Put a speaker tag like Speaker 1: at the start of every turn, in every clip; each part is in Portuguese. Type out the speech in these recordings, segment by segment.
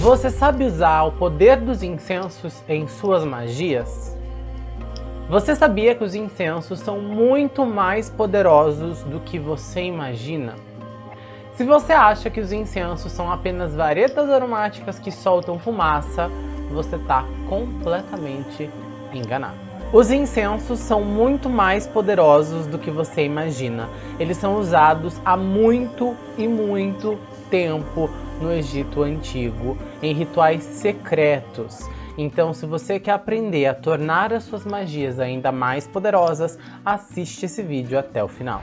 Speaker 1: Você sabe usar o poder dos incensos em suas magias? Você sabia que os incensos são muito mais poderosos do que você imagina? Se você acha que os incensos são apenas varetas aromáticas que soltam fumaça, você está completamente enganado. Os incensos são muito mais poderosos do que você imagina. Eles são usados há muito e muito tempo no Egito Antigo, em rituais secretos. Então, se você quer aprender a tornar as suas magias ainda mais poderosas, assiste esse vídeo até o final.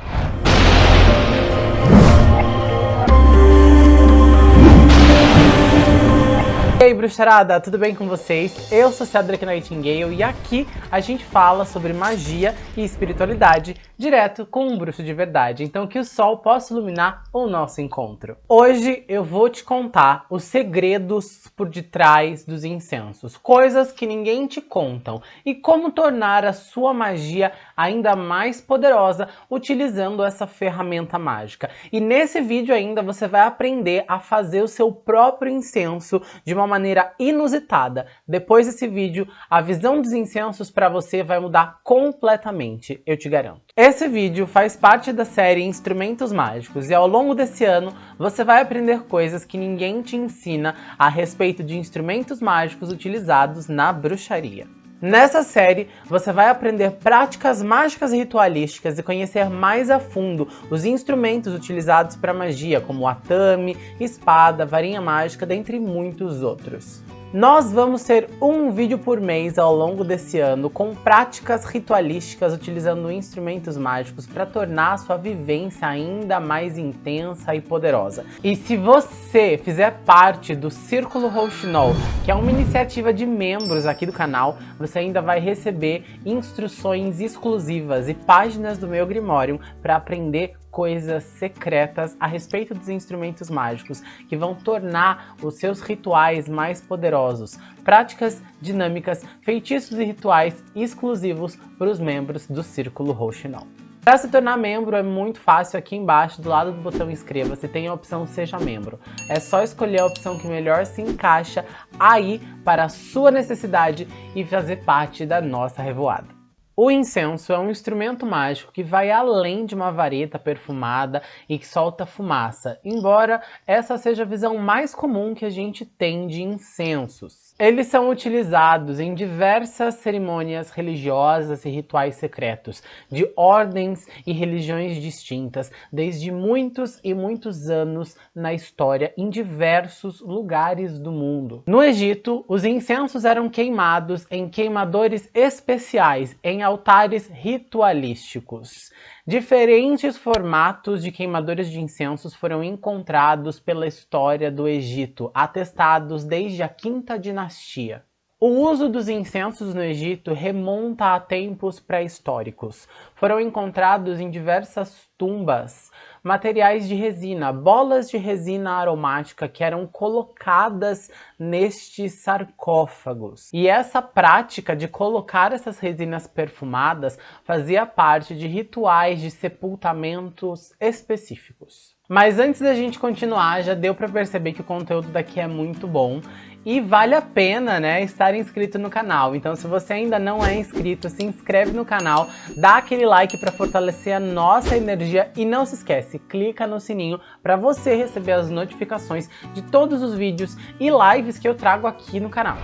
Speaker 1: E aí, bruxarada, tudo bem com vocês? Eu sou Cedric Nightingale e aqui a gente fala sobre magia e espiritualidade direto com um bruxo de verdade, então que o sol possa iluminar o nosso encontro. Hoje eu vou te contar os segredos por detrás dos incensos, coisas que ninguém te contam e como tornar a sua magia ainda mais poderosa utilizando essa ferramenta mágica. E nesse vídeo ainda você vai aprender a fazer o seu próprio incenso de uma maneira inusitada. Depois desse vídeo, a visão dos incensos para você vai mudar completamente, eu te garanto. Esse vídeo faz parte da série Instrumentos Mágicos e ao longo desse ano você vai aprender coisas que ninguém te ensina a respeito de instrumentos mágicos utilizados na bruxaria. Nessa série, você vai aprender práticas mágicas ritualísticas e conhecer mais a fundo os instrumentos utilizados para magia, como atame, espada, varinha mágica, dentre muitos outros. Nós vamos ter um vídeo por mês ao longo desse ano com práticas ritualísticas utilizando instrumentos mágicos para tornar a sua vivência ainda mais intensa e poderosa. E se você fizer parte do Círculo Rouxinol, que é uma iniciativa de membros aqui do canal, você ainda vai receber instruções exclusivas e páginas do meu Grimório para aprender coisas secretas a respeito dos instrumentos mágicos que vão tornar os seus rituais mais poderosos, práticas dinâmicas, feitiços e rituais exclusivos para os membros do Círculo Rouxinol. Para se tornar membro é muito fácil, aqui embaixo do lado do botão inscreva-se tem a opção seja membro. É só escolher a opção que melhor se encaixa aí para a sua necessidade e fazer parte da nossa revoada. O incenso é um instrumento mágico que vai além de uma vareta perfumada e que solta fumaça, embora essa seja a visão mais comum que a gente tem de incensos. Eles são utilizados em diversas cerimônias religiosas e rituais secretos, de ordens e religiões distintas, desde muitos e muitos anos na história, em diversos lugares do mundo. No Egito, os incensos eram queimados em queimadores especiais, em altares ritualísticos. Diferentes formatos de queimadores de incensos foram encontrados pela história do Egito, atestados desde a quinta dinastia. O uso dos incensos no Egito remonta a tempos pré-históricos. Foram encontrados em diversas tumbas materiais de resina, bolas de resina aromática que eram colocadas nestes sarcófagos. E essa prática de colocar essas resinas perfumadas fazia parte de rituais de sepultamentos específicos. Mas antes da gente continuar, já deu para perceber que o conteúdo daqui é muito bom e vale a pena, né, estar inscrito no canal. Então se você ainda não é inscrito, se inscreve no canal, dá aquele like para fortalecer a nossa energia e não se esquece, clica no sininho para você receber as notificações de todos os vídeos e lives que eu trago aqui no canal.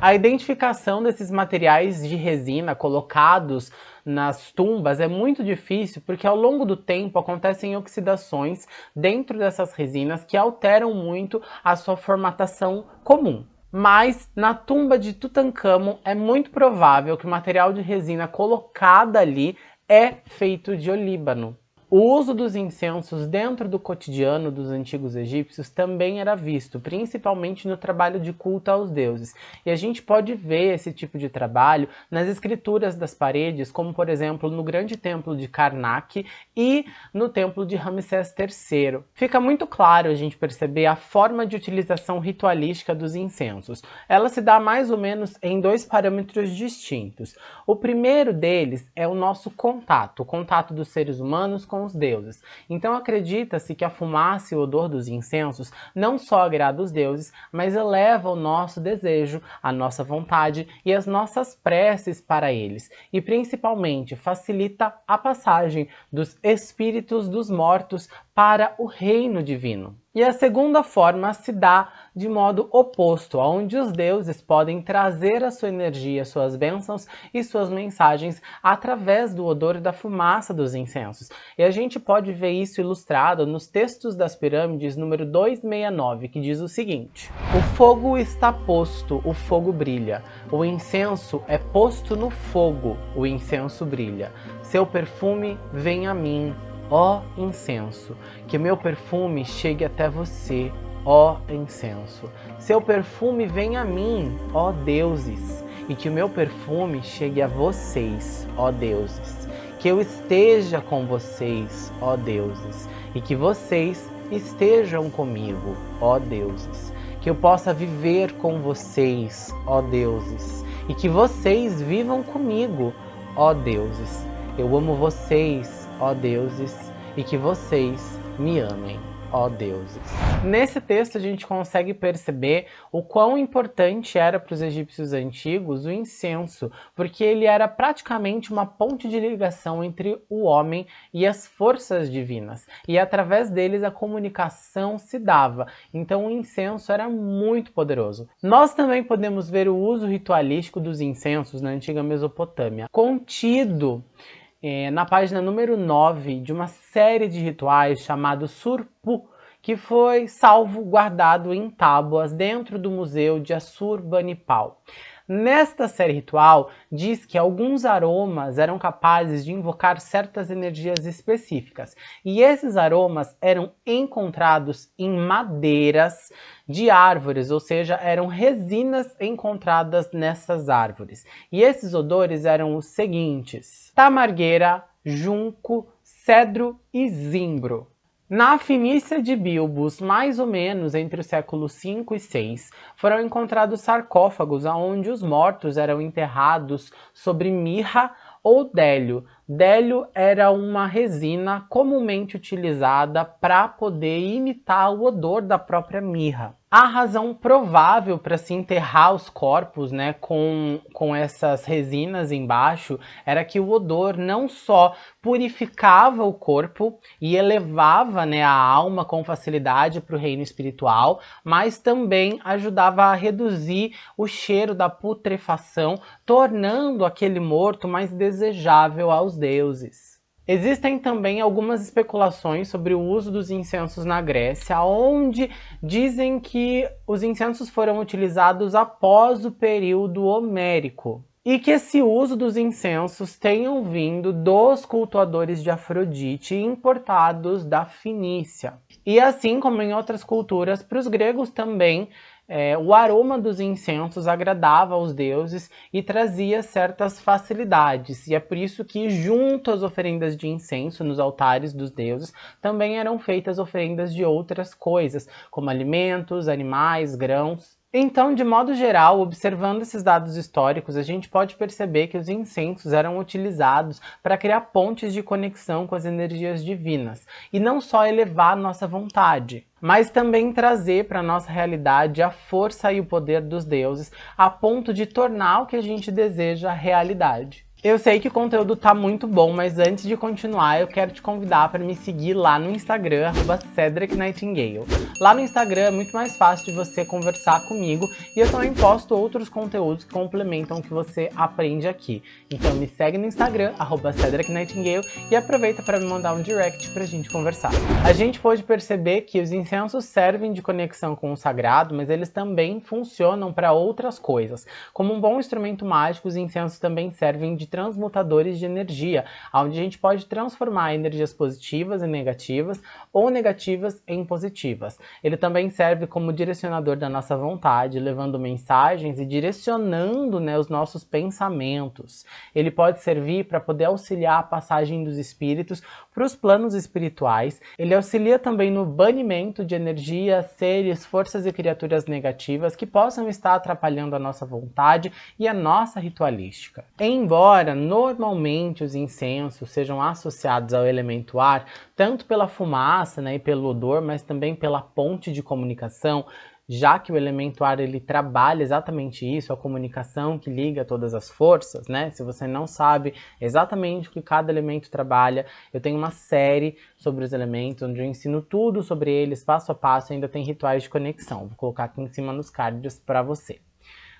Speaker 1: A identificação desses materiais de resina colocados nas tumbas é muito difícil porque ao longo do tempo acontecem oxidações dentro dessas resinas que alteram muito a sua formatação comum. Mas na tumba de Tutankhamon é muito provável que o material de resina colocada ali é feito de olíbano. O uso dos incensos dentro do cotidiano dos antigos egípcios também era visto, principalmente no trabalho de culto aos deuses. E a gente pode ver esse tipo de trabalho nas escrituras das paredes, como por exemplo no grande templo de Karnak e no templo de Ramsés III. Fica muito claro a gente perceber a forma de utilização ritualística dos incensos. Ela se dá mais ou menos em dois parâmetros distintos. O primeiro deles é o nosso contato, o contato dos seres humanos com agradam os deuses. Então acredita-se que a fumaça e o odor dos incensos não só agrada os deuses, mas eleva o nosso desejo, a nossa vontade e as nossas preces para eles, e principalmente facilita a passagem dos espíritos dos mortos para o reino divino. E a segunda forma se dá de modo oposto, onde os deuses podem trazer a sua energia, suas bênçãos e suas mensagens através do odor e da fumaça dos incensos. E a gente pode ver isso ilustrado nos textos das pirâmides número 269, que diz o seguinte: O fogo está posto, o fogo brilha. O incenso é posto no fogo, o incenso brilha. Seu perfume vem a mim, Ó incenso, que meu perfume chegue até você, ó incenso. Seu perfume venha a mim, ó deuses, e que o meu perfume chegue a vocês, ó deuses. Que eu esteja com vocês, ó deuses, e que vocês estejam comigo, ó deuses. Que eu possa viver com vocês, ó deuses, e que vocês vivam comigo, ó deuses. Eu amo vocês, ó deuses, e que vocês me amem, ó deuses. Nesse texto a gente consegue perceber o quão importante era para os egípcios antigos o incenso, porque ele era praticamente uma ponte de ligação entre o homem e as forças divinas, e através deles a comunicação se dava, então o incenso era muito poderoso. Nós também podemos ver o uso ritualístico dos incensos na antiga Mesopotâmia, contido é, na página número 9 de uma série de rituais chamado Surpu, que foi salvo guardado em tábuas dentro do museu de Assurbanipal. Nesta série ritual, diz que alguns aromas eram capazes de invocar certas energias específicas, e esses aromas eram encontrados em madeiras de árvores, ou seja, eram resinas encontradas nessas árvores. E esses odores eram os seguintes: tamargueira, junco, cedro e zimbro. Na Finícia de Bilbos, mais ou menos entre os séculos 5 e 6, foram encontrados sarcófagos onde os mortos eram enterrados sobre mirra ou délio. Délio era uma resina comumente utilizada para poder imitar o odor da própria mirra. A razão provável para se enterrar os corpos né, com, com essas resinas embaixo era que o odor não só purificava o corpo e elevava né, a alma com facilidade para o reino espiritual, mas também ajudava a reduzir o cheiro da putrefação, tornando aquele morto mais desejável aos deuses. Existem também algumas especulações sobre o uso dos incensos na Grécia, onde dizem que os incensos foram utilizados após o período homérico e que esse uso dos incensos tenham vindo dos cultuadores de Afrodite importados da Finícia. E assim como em outras culturas, para os gregos também é, o aroma dos incensos agradava aos deuses e trazia certas facilidades, e é por isso que, junto às oferendas de incenso nos altares dos deuses, também eram feitas oferendas de outras coisas, como alimentos, animais, grãos. Então, de modo geral, observando esses dados históricos, a gente pode perceber que os incensos eram utilizados para criar pontes de conexão com as energias divinas, e não só elevar nossa vontade, mas também trazer para a nossa realidade a força e o poder dos deuses, a ponto de tornar o que a gente deseja realidade. Eu sei que o conteúdo tá muito bom, mas antes de continuar, eu quero te convidar para me seguir lá no Instagram, arroba Cedric Nightingale. Lá no Instagram é muito mais fácil de você conversar comigo e eu também posto outros conteúdos que complementam o que você aprende aqui. Então me segue no Instagram, arroba Cedric Nightingale, e aproveita para me mandar um direct pra gente conversar. A gente pode perceber que os incensos servem de conexão com o sagrado, mas eles também funcionam para outras coisas. Como um bom instrumento mágico, os incensos também servem de transmutadores de energia, onde a gente pode transformar energias positivas em negativas ou negativas em positivas. Ele também serve como direcionador da nossa vontade, levando mensagens e direcionando né, os nossos pensamentos. Ele pode servir para poder auxiliar a passagem dos espíritos para os planos espirituais. Ele auxilia também no banimento de energias, seres, forças e criaturas negativas que possam estar atrapalhando a nossa vontade e a nossa ritualística. Embora normalmente os incensos sejam associados ao elemento ar, tanto pela fumaça né, e pelo odor, mas também pela ponte de comunicação, já que o elemento ar ele trabalha exatamente isso, a comunicação que liga todas as forças, né? Se você não sabe exatamente o que cada elemento trabalha, eu tenho uma série sobre os elementos, onde eu ensino tudo sobre eles, passo a passo, ainda tem rituais de conexão. Vou colocar aqui em cima nos cards para você.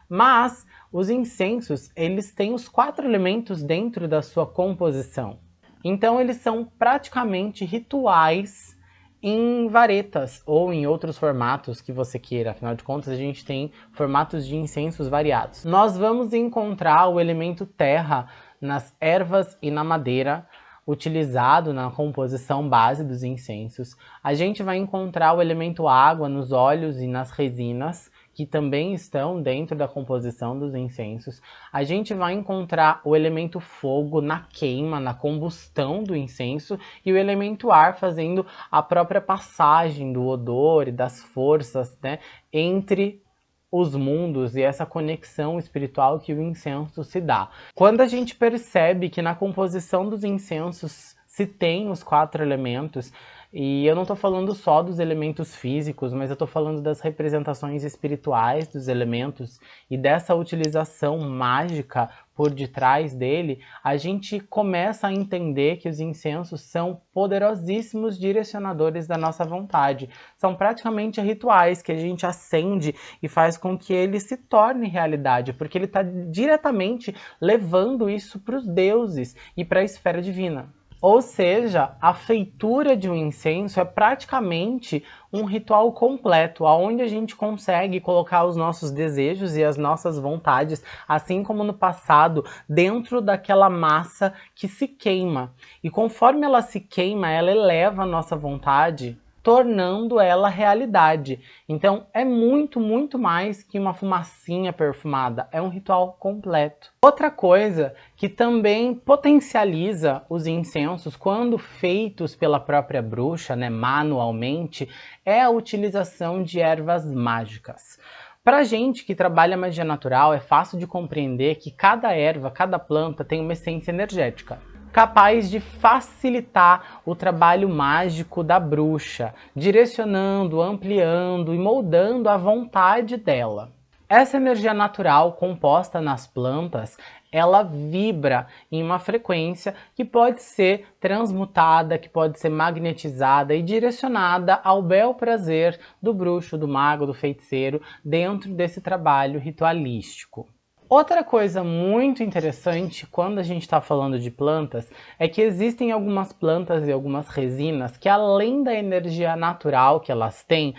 Speaker 1: Mas os incensos, eles têm os quatro elementos dentro da sua composição. Então eles são praticamente rituais em varetas ou em outros formatos que você queira. Afinal de contas, a gente tem formatos de incensos variados. Nós vamos encontrar o elemento terra nas ervas e na madeira, utilizado na composição base dos incensos. A gente vai encontrar o elemento água nos óleos e nas resinas, que também estão dentro da composição dos incensos. A gente vai encontrar o elemento fogo na queima, na combustão do incenso e o elemento ar fazendo a própria passagem do odor e das forças né, entre os mundos e essa conexão espiritual que o incenso se dá. Quando a gente percebe que na composição dos incensos se tem os quatro elementos, e eu não estou falando só dos elementos físicos, mas eu estou falando das representações espirituais dos elementos e dessa utilização mágica por detrás dele, a gente começa a entender que os incensos são poderosíssimos direcionadores da nossa vontade. São praticamente rituais que a gente acende e faz com que ele se torne realidade, porque ele está diretamente levando isso para os deuses e para a esfera divina. Ou seja, a feitura de um incenso é praticamente um ritual completo, onde a gente consegue colocar os nossos desejos e as nossas vontades, assim como no passado, dentro daquela massa que se queima. E conforme ela se queima, ela eleva a nossa vontade tornando ela realidade. Então é muito, muito mais que uma fumacinha perfumada, é um ritual completo. Outra coisa que também potencializa os incensos quando feitos pela própria bruxa, né, manualmente, é a utilização de ervas mágicas. Para gente que trabalha magia natural, é fácil de compreender que cada erva, cada planta tem uma essência energética capaz de facilitar o trabalho mágico da bruxa, direcionando, ampliando e moldando a vontade dela. Essa energia natural composta nas plantas, ela vibra em uma frequência que pode ser transmutada, que pode ser magnetizada e direcionada ao bel prazer do bruxo, do mago, do feiticeiro, dentro desse trabalho ritualístico. Outra coisa muito interessante quando a gente está falando de plantas é que existem algumas plantas e algumas resinas que além da energia natural que elas têm,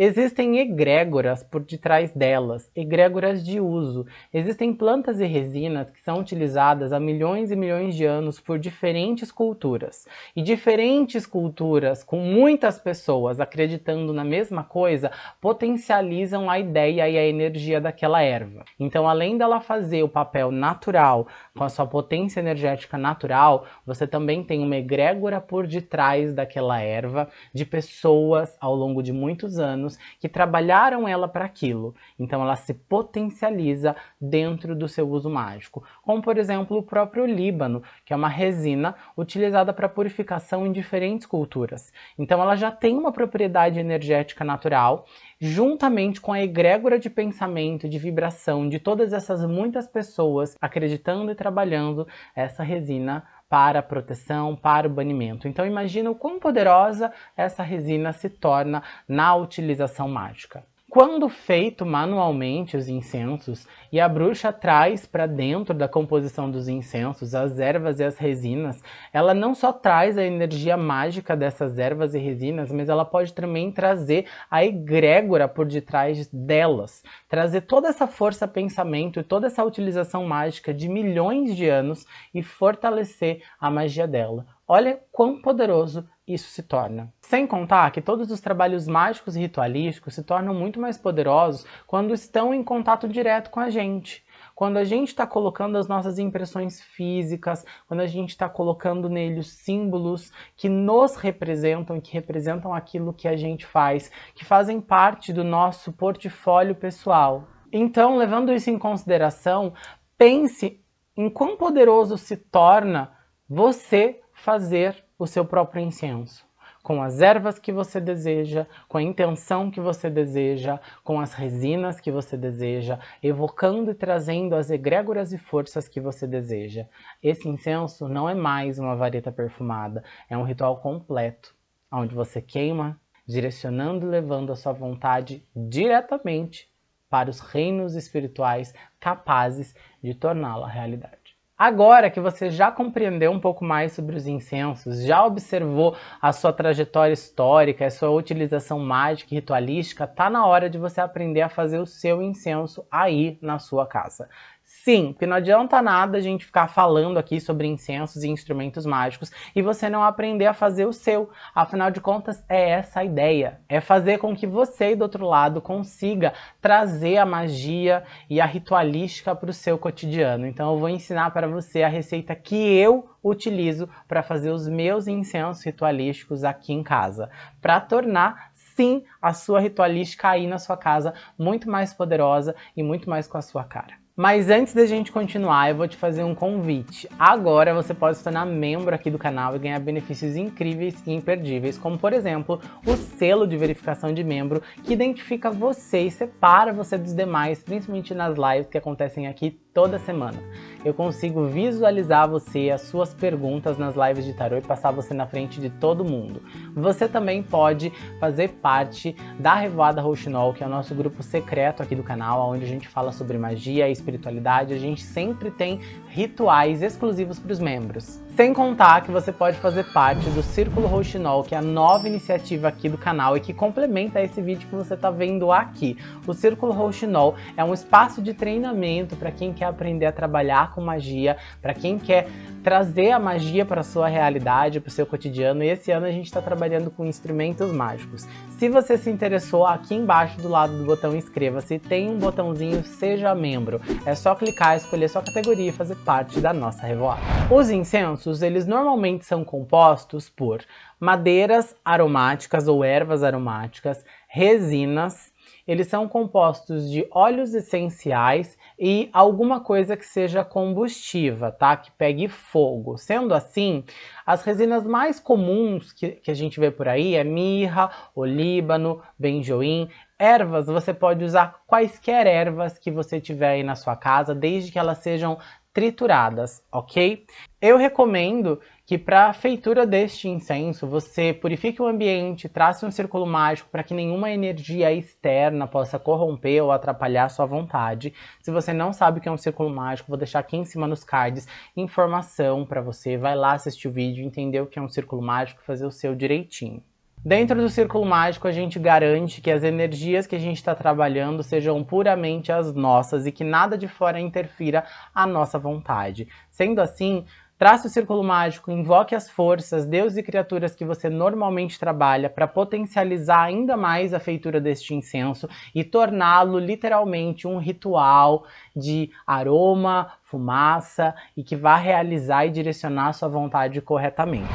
Speaker 1: Existem egrégoras por detrás delas, egrégoras de uso. Existem plantas e resinas que são utilizadas há milhões e milhões de anos por diferentes culturas. E diferentes culturas, com muitas pessoas acreditando na mesma coisa, potencializam a ideia e a energia daquela erva. Então, além dela fazer o papel natural, com a sua potência energética natural, você também tem uma egrégora por detrás daquela erva, de pessoas ao longo de muitos anos humanos que trabalharam ela para aquilo. Então ela se potencializa dentro do seu uso mágico. Como por exemplo o próprio líbano, que é uma resina utilizada para purificação em diferentes culturas. Então ela já tem uma propriedade energética natural juntamente com a egrégora de pensamento, de vibração de todas essas muitas pessoas acreditando e trabalhando essa resina para a proteção, para o banimento. Então imagina o quão poderosa essa resina se torna na utilização mágica. Quando feito manualmente os incensos e a bruxa traz para dentro da composição dos incensos as ervas e as resinas, ela não só traz a energia mágica dessas ervas e resinas, mas ela pode também trazer a egrégora por detrás delas, trazer toda essa força pensamento e toda essa utilização mágica de milhões de anos e fortalecer a magia dela. Olha quão poderoso isso se torna. Sem contar que todos os trabalhos mágicos e ritualísticos se tornam muito mais poderosos quando estão em contato direto com a gente. quando a gente está colocando as nossas impressões físicas, quando a gente está colocando nele os símbolos que nos representam que representam aquilo que a gente faz, que fazem parte do nosso portfólio pessoal. Então, levando isso em consideração, pense em quão poderoso se torna você fazer o seu próprio incenso com as ervas que você deseja, com a intenção que você deseja, com as resinas que você deseja, evocando e trazendo as egrégoras e forças que você deseja. Esse incenso não é mais uma vareta perfumada, é um ritual completo, onde você queima, direcionando e levando a sua vontade diretamente para os reinos espirituais capazes de torná-la realidade. Agora que você já compreendeu um pouco mais sobre os incensos, já observou a sua trajetória histórica, a sua utilização mágica e ritualística, tá na hora de você aprender a fazer o seu incenso aí na sua casa. Sim, porque não adianta nada a gente ficar falando aqui sobre incensos e instrumentos mágicos e você não aprender a fazer o seu. Afinal de contas, é essa a ideia. É fazer com que você, do outro lado, consiga trazer a magia e a ritualística para o seu cotidiano. Então eu vou ensinar para você a receita que eu utilizo para fazer os meus incensos ritualísticos aqui em casa. Para tornar sim a sua ritualística aí na sua casa muito mais poderosa e muito mais com a sua cara. Mas antes da gente continuar, eu vou te fazer um convite. Agora você pode se tornar membro aqui do canal e ganhar benefícios incríveis e imperdíveis, como por exemplo, o selo de verificação de membro, que identifica você e separa você dos demais, principalmente nas lives que acontecem aqui toda semana. Eu consigo visualizar você, as suas perguntas nas lives de tarô e passar você na frente de todo mundo. Você também pode fazer parte da Revoada Rouxinol, que é o nosso grupo secreto aqui do canal, onde a gente fala sobre magia e espiritualidade. A gente sempre tem rituais exclusivos para os membros. Sem contar que você pode fazer parte do Círculo Rouxinol, que é a nova iniciativa aqui do canal e que complementa esse vídeo que você está vendo aqui. O Círculo Rouxinol é um espaço de treinamento para quem quer aprender a trabalhar com magia, para quem quer trazer a magia para a sua realidade, para o seu cotidiano. E esse ano a gente está trabalhando com instrumentos mágicos. Se você se interessou, aqui embaixo do lado do botão inscreva-se tem um botãozinho Seja Membro. É só clicar, escolher sua categoria e fazer parte da nossa revoada. Os incensos eles normalmente são compostos por madeiras aromáticas ou ervas aromáticas, resinas, eles são compostos de óleos essenciais e alguma coisa que seja combustiva, tá? Que pegue fogo. Sendo assim, as resinas mais comuns que, que a gente vê por aí é mirra, olíbano, benjoim. Ervas, você pode usar quaisquer ervas que você tiver aí na sua casa, desde que elas sejam trituradas, ok? Eu recomendo que para a feitura deste incenso você purifique o ambiente, trace um círculo mágico para que nenhuma energia externa possa corromper ou atrapalhar a sua vontade. Se você não sabe o que é um círculo mágico, vou deixar aqui em cima nos cards informação para você. Vai lá assistir o vídeo, entender o que é um círculo mágico, fazer o seu direitinho. Dentro do círculo mágico, a gente garante que as energias que a gente está trabalhando sejam puramente as nossas e que nada de fora interfira a nossa vontade. Sendo assim, trace o círculo mágico, invoque as forças, deuses e criaturas que você normalmente trabalha para potencializar ainda mais a feitura deste incenso e torná-lo literalmente um ritual de aroma, fumaça e que vá realizar e direcionar sua vontade corretamente.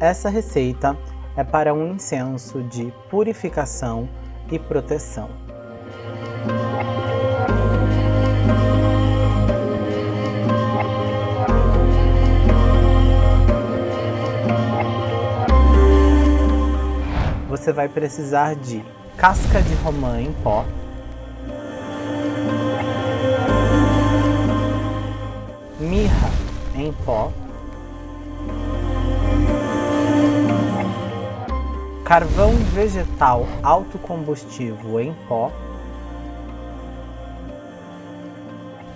Speaker 1: Essa receita é para um incenso de purificação e proteção. Você vai precisar de casca de romã em pó, mirra em pó, carvão vegetal autocombustível em pó,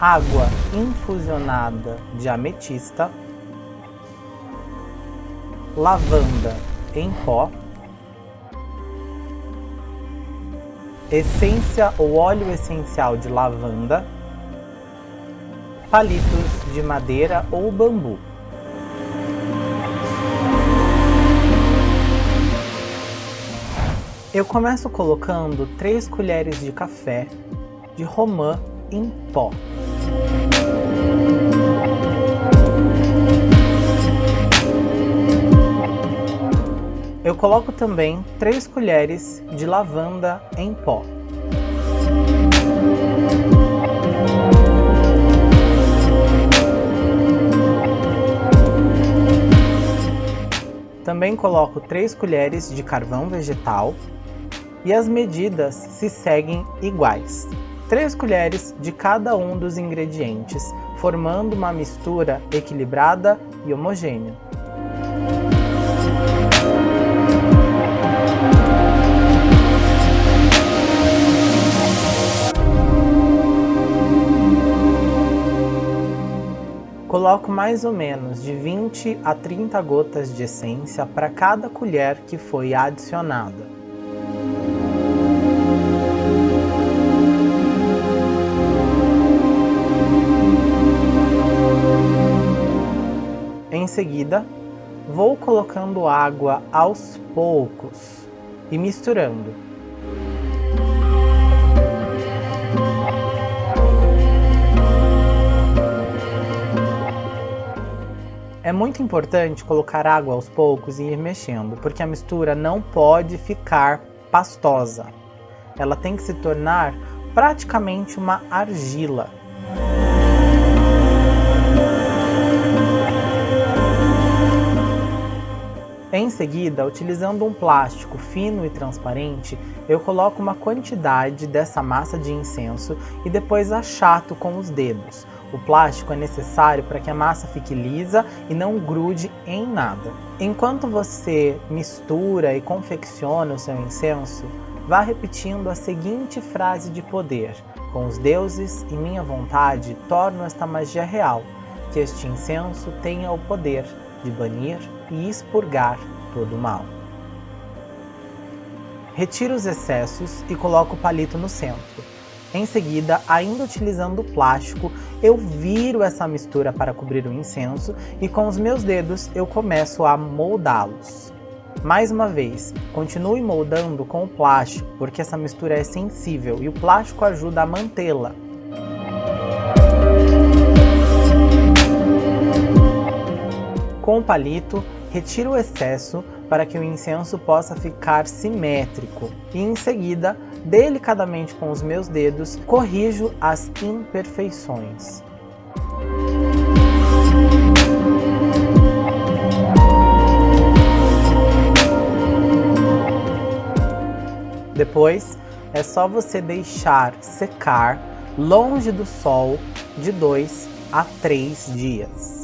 Speaker 1: água infusionada de ametista, lavanda em pó, essência ou óleo essencial de lavanda, palitos de madeira ou bambu. Eu começo colocando 3 colheres de café de romã em pó. Eu coloco também 3 colheres de lavanda em pó. Também coloco 3 colheres de carvão vegetal e as medidas se seguem iguais. 3 colheres de cada um dos ingredientes, formando uma mistura equilibrada e homogênea. Coloco mais ou menos de 20 a 30 gotas de essência para cada colher que foi adicionada. Em seguida, vou colocando água aos poucos e misturando. É muito importante colocar água aos poucos e ir mexendo, porque a mistura não pode ficar pastosa. Ela tem que se tornar praticamente uma argila. Em seguida, utilizando um plástico fino e transparente, eu coloco uma quantidade dessa massa de incenso e depois achato com os dedos, o plástico é necessário para que a massa fique lisa e não grude em nada. Enquanto você mistura e confecciona o seu incenso, vá repetindo a seguinte frase de poder. Com os deuses e minha vontade, torno esta magia real, que este incenso tenha o poder de banir e expurgar todo o mal. Retiro os excessos e coloco o palito no centro. Em seguida, ainda utilizando o plástico, eu viro essa mistura para cobrir o incenso e com os meus dedos eu começo a moldá-los. Mais uma vez, continue moldando com o plástico, porque essa mistura é sensível e o plástico ajuda a mantê-la. Com o palito, retiro o excesso para que o incenso possa ficar simétrico e em seguida delicadamente com os meus dedos, corrijo as imperfeições. Depois, é só você deixar secar longe do sol de 2 a 3 dias.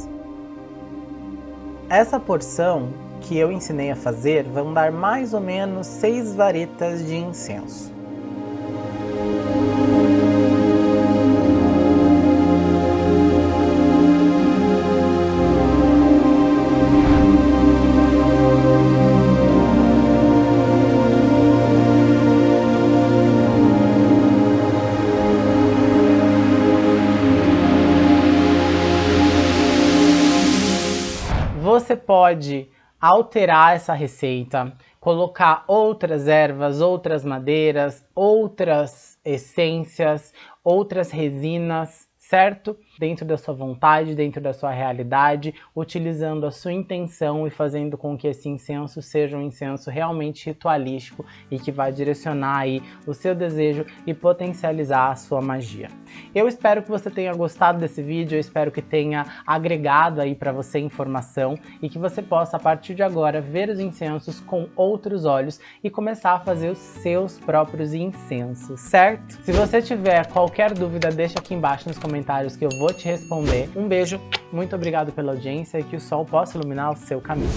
Speaker 1: Essa porção que eu ensinei a fazer vão dar mais ou menos 6 varetas de incenso. Pode alterar essa receita, colocar outras ervas, outras madeiras, outras essências, outras resinas, certo? Dentro da sua vontade, dentro da sua realidade, utilizando a sua intenção e fazendo com que esse incenso seja um incenso realmente ritualístico e que vai direcionar aí o seu desejo e potencializar a sua magia. Eu espero que você tenha gostado desse vídeo, eu espero que tenha agregado aí para você informação e que você possa, a partir de agora, ver os incensos com outros olhos e começar a fazer os seus próprios incensos, certo? Se você tiver qualquer dúvida, deixa aqui embaixo nos comentários que eu vou te responder. Um beijo, muito obrigado pela audiência e que o sol possa iluminar o seu caminho.